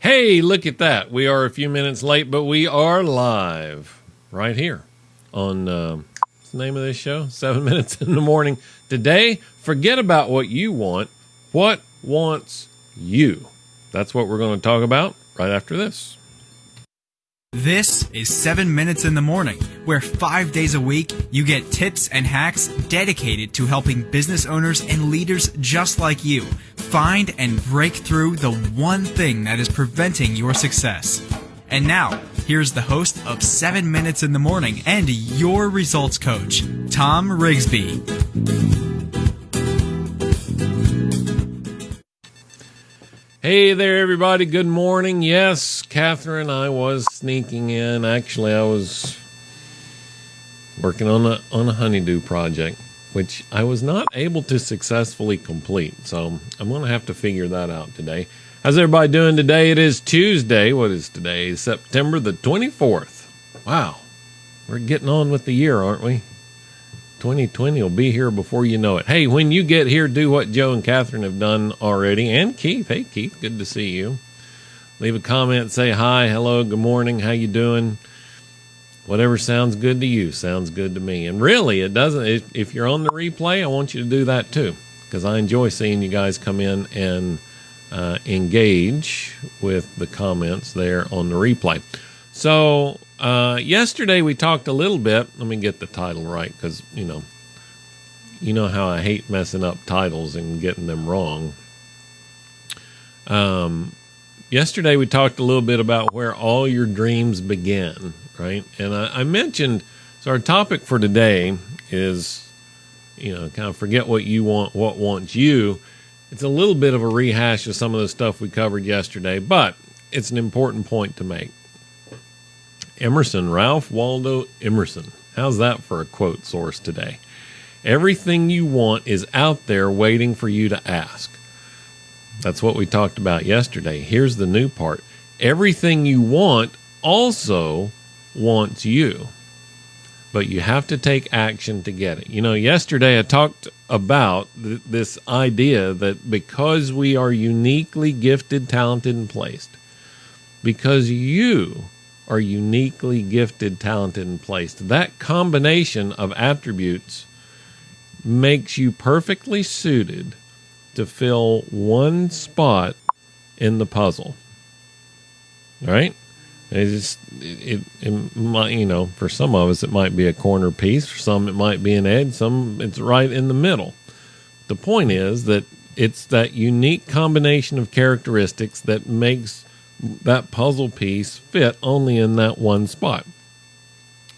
Hey, look at that. We are a few minutes late, but we are live right here on uh, what's the name of this show? Seven Minutes in the Morning. Today, forget about what you want. What wants you? That's what we're going to talk about right after this. This is 7 Minutes in the Morning, where five days a week you get tips and hacks dedicated to helping business owners and leaders just like you find and break through the one thing that is preventing your success. And now, here's the host of 7 Minutes in the Morning and your results coach, Tom Rigsby. Hey there, everybody. Good morning. Yes, Catherine, I was sneaking in. Actually, I was working on a on a honeydew project, which I was not able to successfully complete. So I'm going to have to figure that out today. How's everybody doing today? It is Tuesday. What is today? September the 24th. Wow, we're getting on with the year, aren't we? 2020 will be here before you know it. Hey, when you get here, do what Joe and Catherine have done already, and Keith. Hey, Keith, good to see you. Leave a comment, say hi, hello, good morning, how you doing? Whatever sounds good to you sounds good to me. And really, it doesn't. If, if you're on the replay, I want you to do that too, because I enjoy seeing you guys come in and uh, engage with the comments there on the replay. So uh, yesterday we talked a little bit. Let me get the title right because you know, you know how I hate messing up titles and getting them wrong. Um, yesterday we talked a little bit about where all your dreams begin, right? And I, I mentioned so our topic for today is, you know, kind of forget what you want, what wants you. It's a little bit of a rehash of some of the stuff we covered yesterday, but it's an important point to make. Emerson, Ralph Waldo Emerson. How's that for a quote source today? Everything you want is out there waiting for you to ask. That's what we talked about yesterday. Here's the new part everything you want also wants you, but you have to take action to get it. You know, yesterday I talked about th- this idea that because we are uniquely gifted, talented, and placed, because you are uniquely gifted, talented, and placed. That combination of attributes makes you perfectly suited to fill one spot in the puzzle. Right? It just it, it, it might you know for some of us it might be a corner piece, for some it might be an edge, some it's right in the middle. The point is that it's that unique combination of characteristics that makes that puzzle piece fit only in that one spot.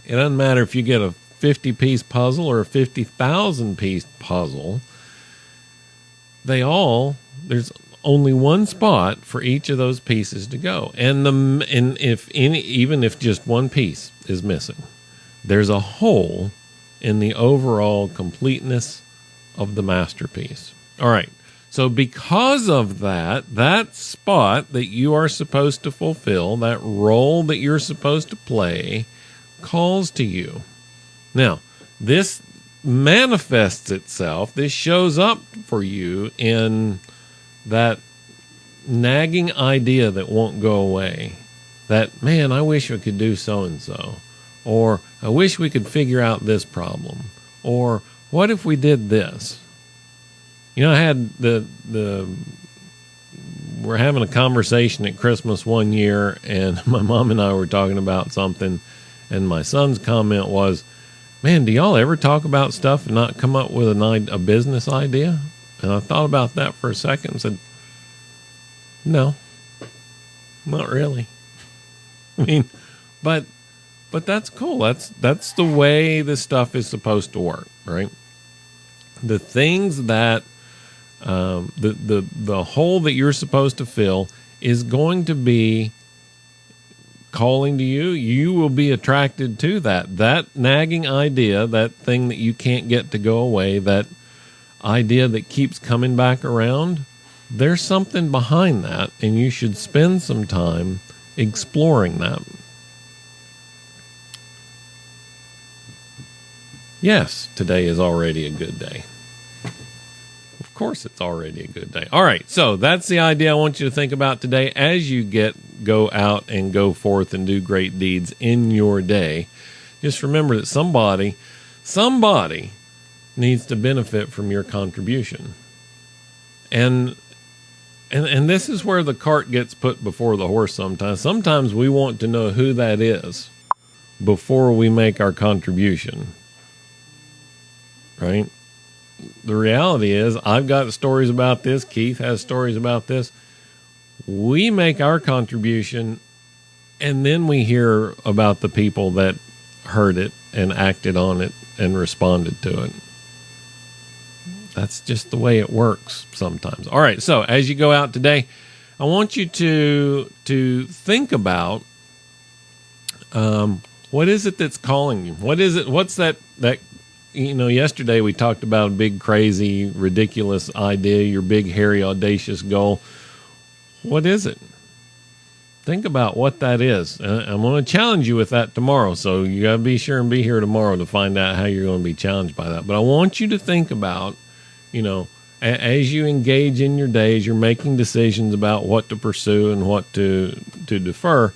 It doesn't matter if you get a 50 piece puzzle or a 50,000 piece puzzle, they all, there's only one spot for each of those pieces to go. And the and if any even if just one piece is missing, there's a hole in the overall completeness of the masterpiece. All right. So, because of that, that spot that you are supposed to fulfill, that role that you're supposed to play, calls to you. Now, this manifests itself, this shows up for you in that nagging idea that won't go away. That, man, I wish I could do so and so. Or, I wish we could figure out this problem. Or, what if we did this? You know, I had the the we're having a conversation at Christmas one year, and my mom and I were talking about something, and my son's comment was, "Man, do y'all ever talk about stuff and not come up with an a business idea?" And I thought about that for a second and said, "No, not really." I mean, but but that's cool. That's that's the way this stuff is supposed to work, right? The things that um, the the the hole that you're supposed to fill is going to be calling to you you will be attracted to that. That nagging idea that thing that you can't get to go away that idea that keeps coming back around there's something behind that and you should spend some time exploring that. Yes today is already a good day course, it's already a good day. All right, so that's the idea I want you to think about today as you get go out and go forth and do great deeds in your day. Just remember that somebody, somebody needs to benefit from your contribution. And and and this is where the cart gets put before the horse sometimes. Sometimes we want to know who that is before we make our contribution. Right? The reality is I've got stories about this, Keith has stories about this. We make our contribution and then we hear about the people that heard it and acted on it and responded to it. That's just the way it works sometimes. All right, so as you go out today, I want you to to think about um, what is it that's calling you. What is it? What's that that you know? Yesterday we talked about a big, crazy, ridiculous idea. Your big, hairy, audacious goal. What is it? Think about what that is. Uh, I'm going to challenge you with that tomorrow. So you got to be sure and be here tomorrow to find out how you're going to be challenged by that. But I want you to think about you know, as you engage in your days, you're making decisions about what to pursue and what to to defer.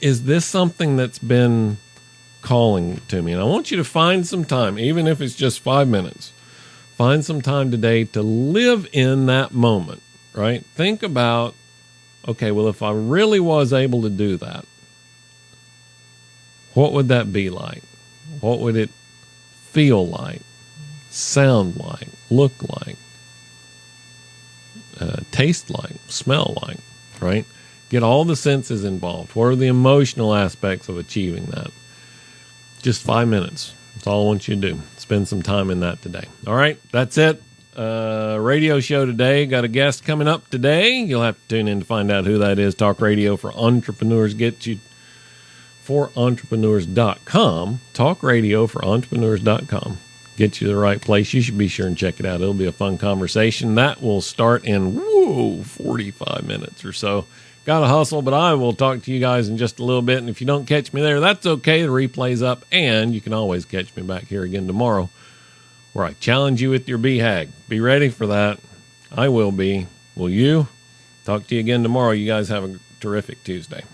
Is this something that's been calling to me? And I want you to find some time, even if it's just five minutes. Find some time today to live in that moment, right? Think about, okay, well, if I really was able to do that, what would that be like? What would it feel like? sound like, look like, uh, taste like, smell like, right? Get all the senses involved. What are the emotional aspects of achieving that? Just five minutes. That's all I want you to do. Spend some time in that today. All right, that's it. Uh, radio show today. Got a guest coming up today. You'll have to tune in to find out who that is. Talk radio for entrepreneurs. Get you for entrepreneurs.com. Talk radio for entrepreneurs.com get you to the right place, you should be sure and check it out. It'll be a fun conversation. That will start in whoa, 45 minutes or so. Got to hustle, but I will talk to you guys in just a little bit. And if you don't catch me there, that's okay. The replay's up, and you can always catch me back here again tomorrow where I challenge you with your BHAG. Be ready for that. I will be. Will you? Talk to you again tomorrow. You guys have a terrific Tuesday.